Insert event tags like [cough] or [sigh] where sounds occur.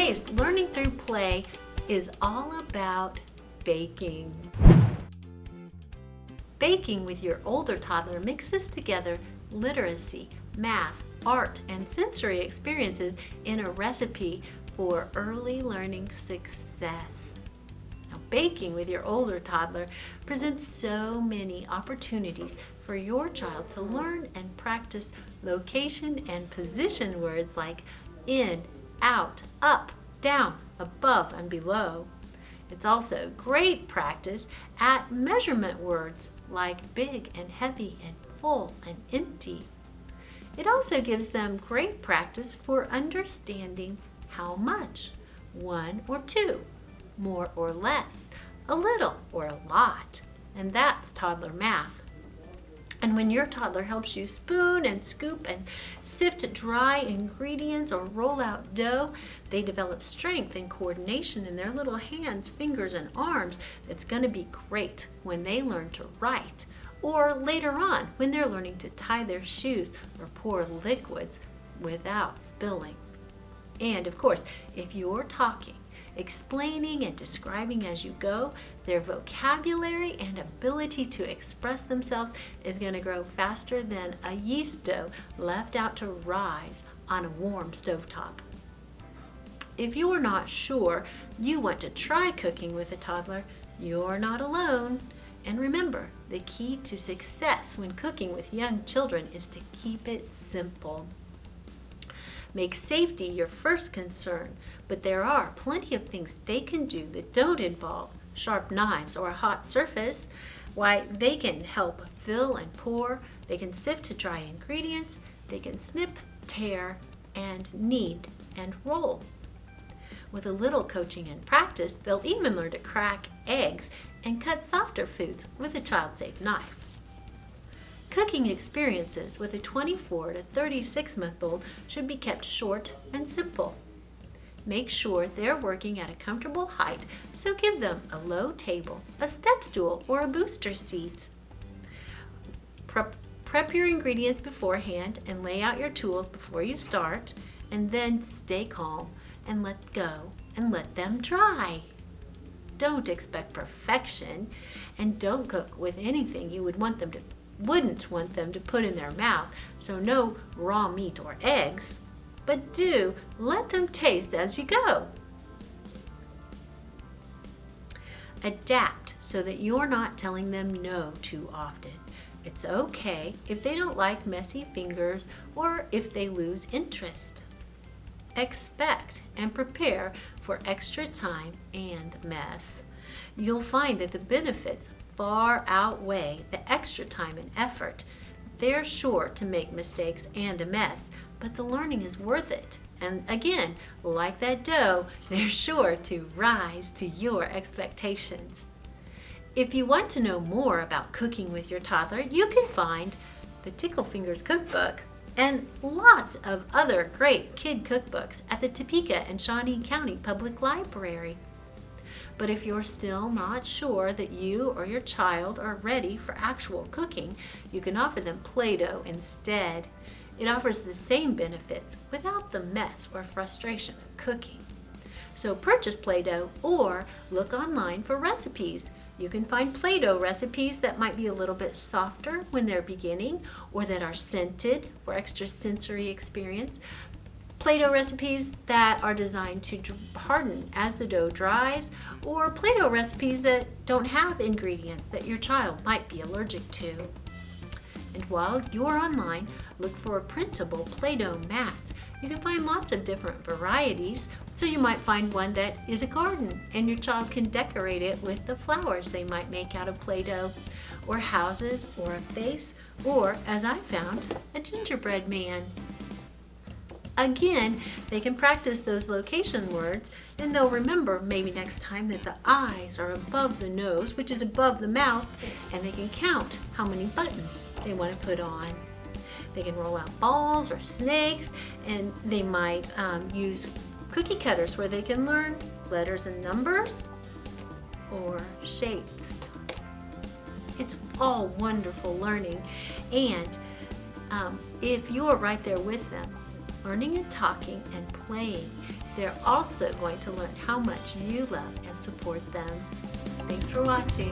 learning through play is all about baking. Baking with your older toddler mixes together literacy, math, art, and sensory experiences in a recipe for early learning success. Now, baking with your older toddler presents so many opportunities for your child to learn and practice location and position words like in, out, up, down, above, and below. It's also great practice at measurement words like big and heavy and full and empty. It also gives them great practice for understanding how much, one or two, more or less, a little or a lot, and that's toddler math. And when your toddler helps you spoon and scoop and sift dry ingredients or roll out dough, they develop strength and coordination in their little hands, fingers, and arms that's going to be great when they learn to write or later on when they're learning to tie their shoes or pour liquids without spilling. And of course, if you're talking, explaining and describing as you go, their vocabulary and ability to express themselves is going to grow faster than a yeast dough left out to rise on a warm stovetop. If you're not sure you want to try cooking with a toddler, you're not alone. And remember, the key to success when cooking with young children is to keep it simple. Make safety your first concern, but there are plenty of things they can do that don't involve sharp knives or a hot surface. Why, they can help fill and pour, they can sift to dry ingredients, they can snip, tear, and knead and roll. With a little coaching and practice, they'll even learn to crack eggs and cut softer foods with a child-safe knife. Cooking experiences with a 24 to 36 month old should be kept short and simple. Make sure they're working at a comfortable height, so give them a low table, a step stool, or a booster seat. Prep, prep your ingredients beforehand and lay out your tools before you start, and then stay calm and let go and let them dry. Don't expect perfection and don't cook with anything you would want them to wouldn't want them to put in their mouth, so no raw meat or eggs, but do let them taste as you go. Adapt so that you're not telling them no too often. It's okay if they don't like messy fingers or if they lose interest. Expect and prepare for extra time and mess. You'll find that the benefits far outweigh the extra time and effort. They're sure to make mistakes and a mess, but the learning is worth it. And again, like that dough, [laughs] they're sure to rise to your expectations. If you want to know more about cooking with your toddler, you can find the Tickle Fingers Cookbook and lots of other great kid cookbooks at the Topeka and Shawnee County Public Library. But if you're still not sure that you or your child are ready for actual cooking, you can offer them Play-Doh instead. It offers the same benefits without the mess or frustration of cooking. So purchase Play-Doh or look online for recipes. You can find Play-Doh recipes that might be a little bit softer when they're beginning or that are scented for extra sensory experience. Play-Doh recipes that are designed to harden as the dough dries or Play-Doh recipes that don't have ingredients that your child might be allergic to. And while you're online, look for a printable Play-Doh mats. You can find lots of different varieties, so you might find one that is a garden and your child can decorate it with the flowers they might make out of Play-Doh, or houses, or a face, or, as I found, a gingerbread man. Again, they can practice those location words and they'll remember maybe next time that the eyes are above the nose, which is above the mouth, and they can count how many buttons they want to put on. They can roll out balls or snakes, and they might um, use cookie cutters where they can learn letters and numbers or shapes. It's all wonderful learning, and um, if you're right there with them, learning and talking and playing, They're also going to learn how much you love and support them. Thanks for watching.